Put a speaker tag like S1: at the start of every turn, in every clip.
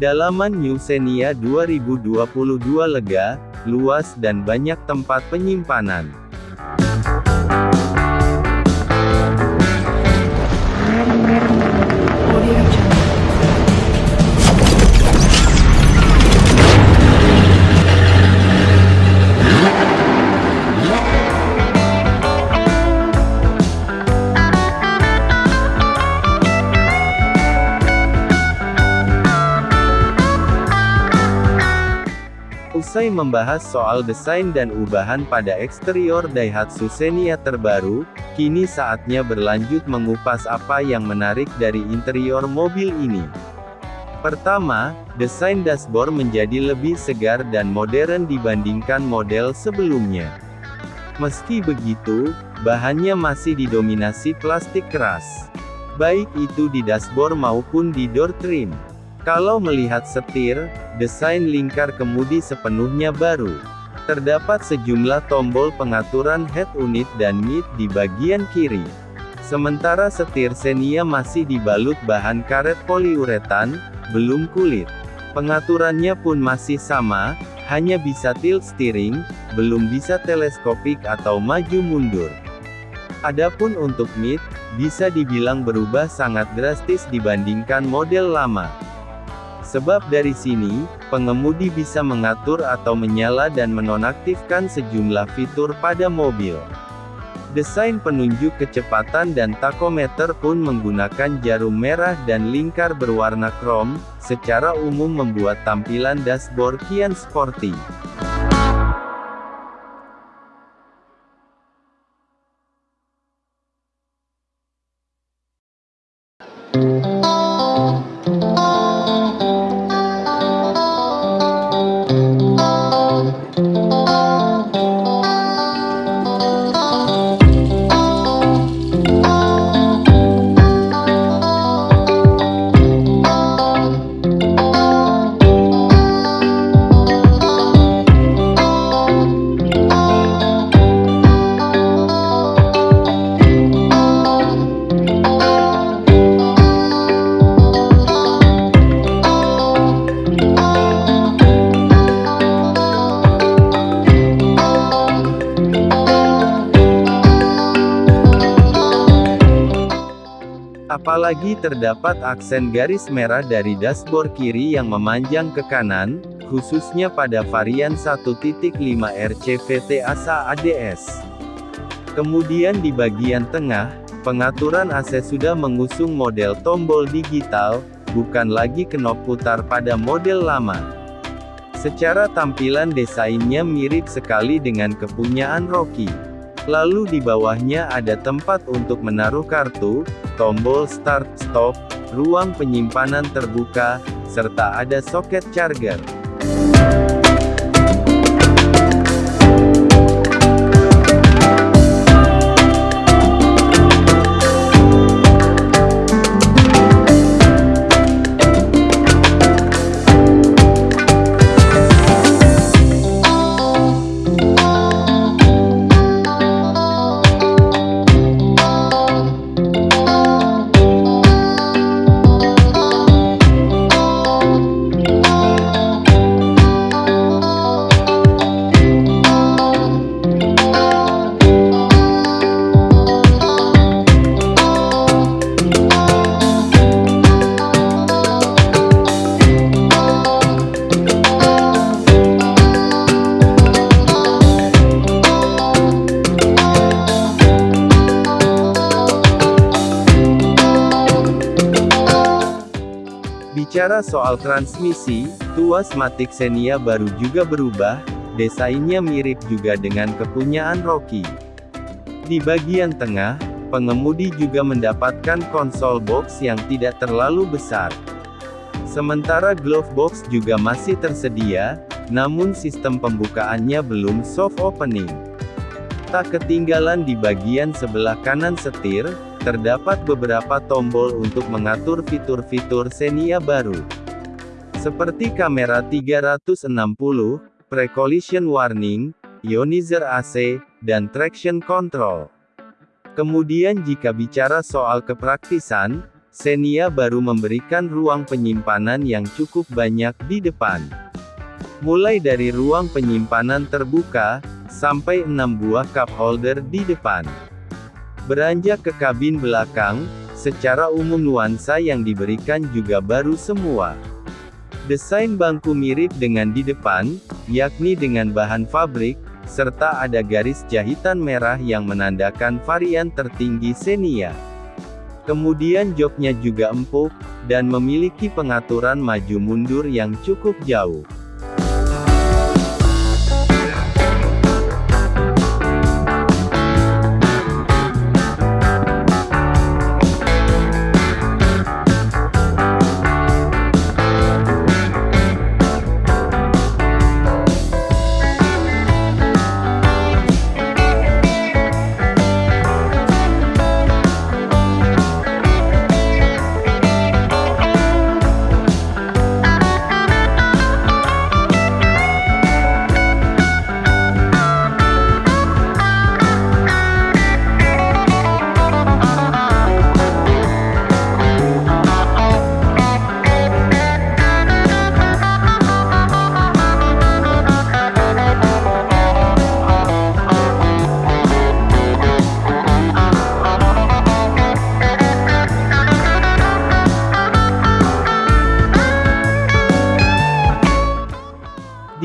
S1: Dalaman New Xenia 2022 lega, luas dan banyak tempat penyimpanan. Usai membahas soal desain dan ubahan pada eksterior Daihatsu Xenia terbaru, kini saatnya berlanjut mengupas apa yang menarik dari interior mobil ini. Pertama, desain dashboard menjadi lebih segar dan modern dibandingkan model sebelumnya. Meski begitu, bahannya masih didominasi plastik keras. Baik itu di dashboard maupun di door trim. Kalau melihat setir, desain lingkar kemudi sepenuhnya baru. Terdapat sejumlah tombol pengaturan head unit dan mid di bagian kiri. Sementara setir Xenia masih dibalut bahan karet poliuretan, belum kulit. Pengaturannya pun masih sama, hanya bisa tilt steering, belum bisa teleskopik atau maju mundur. Adapun untuk mid, bisa dibilang berubah sangat drastis dibandingkan model lama. Sebab dari sini, pengemudi bisa mengatur atau menyala dan menonaktifkan sejumlah fitur pada mobil. Desain penunjuk kecepatan dan takometer pun menggunakan jarum merah dan lingkar berwarna krom, secara umum membuat tampilan dashboard kian sporty. Apalagi terdapat aksen garis merah dari dashboard kiri yang memanjang ke kanan, khususnya pada varian 1.5 RCVT ASA ADS. Kemudian di bagian tengah, pengaturan AC sudah mengusung model tombol digital, bukan lagi knop putar pada model lama. Secara tampilan desainnya mirip sekali dengan kepunyaan Rocky. Lalu di bawahnya ada tempat untuk menaruh kartu, tombol start, stop, ruang penyimpanan terbuka, serta ada soket charger. Soal transmisi, tuas Matic Xenia baru juga berubah, desainnya mirip juga dengan kepunyaan Rocky. Di bagian tengah, pengemudi juga mendapatkan konsol box yang tidak terlalu besar. Sementara glove box juga masih tersedia, namun sistem pembukaannya belum soft opening. Tak ketinggalan di bagian sebelah kanan setir, terdapat beberapa tombol untuk mengatur fitur-fitur Xenia baru. Seperti kamera 360, pre-collision warning, ionizer AC, dan traction control. Kemudian jika bicara soal kepraktisan, Xenia baru memberikan ruang penyimpanan yang cukup banyak di depan. Mulai dari ruang penyimpanan terbuka, sampai 6 buah cup holder di depan. Beranjak ke kabin belakang, secara umum nuansa yang diberikan juga baru semua. Desain bangku mirip dengan di depan, yakni dengan bahan fabrik, serta ada garis jahitan merah yang menandakan varian tertinggi Xenia. Kemudian joknya juga empuk, dan memiliki pengaturan maju mundur yang cukup jauh.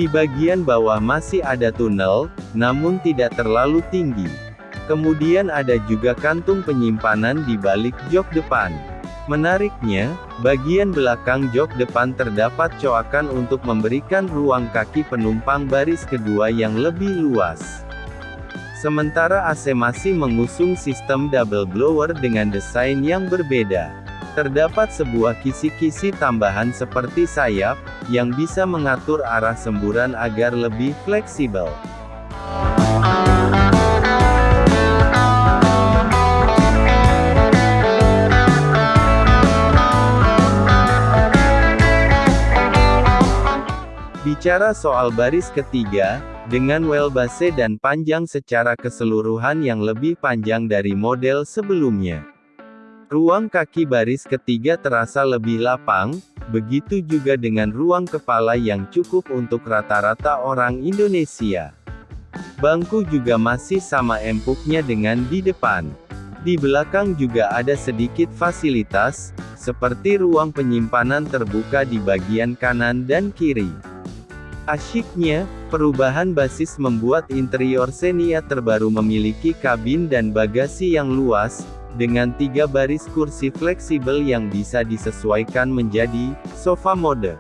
S1: Di bagian bawah masih ada tunnel, namun tidak terlalu tinggi. Kemudian ada juga kantung penyimpanan di balik jok depan. Menariknya, bagian belakang jok depan terdapat coakan untuk memberikan ruang kaki penumpang baris kedua yang lebih luas. Sementara AC masih mengusung sistem double blower dengan desain yang berbeda. Terdapat sebuah kisi-kisi tambahan seperti sayap, yang bisa mengatur arah semburan agar lebih fleksibel. Bicara soal baris ketiga, dengan wheelbase dan panjang secara keseluruhan yang lebih panjang dari model sebelumnya. Ruang kaki baris ketiga terasa lebih lapang, begitu juga dengan ruang kepala yang cukup untuk rata-rata orang Indonesia. Bangku juga masih sama empuknya dengan di depan. Di belakang juga ada sedikit fasilitas, seperti ruang penyimpanan terbuka di bagian kanan dan kiri. Asyiknya, perubahan basis membuat interior Xenia terbaru memiliki kabin dan bagasi yang luas, dengan tiga baris kursi fleksibel yang bisa disesuaikan menjadi sofa mode.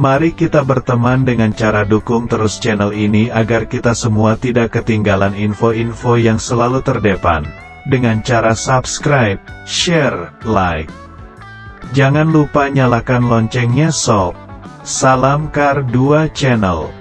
S2: Mari kita berteman dengan cara dukung terus channel ini agar kita semua tidak ketinggalan info-info yang selalu terdepan. Dengan cara subscribe, share, like. Jangan lupa nyalakan loncengnya sob. Salam Kar 2 Channel.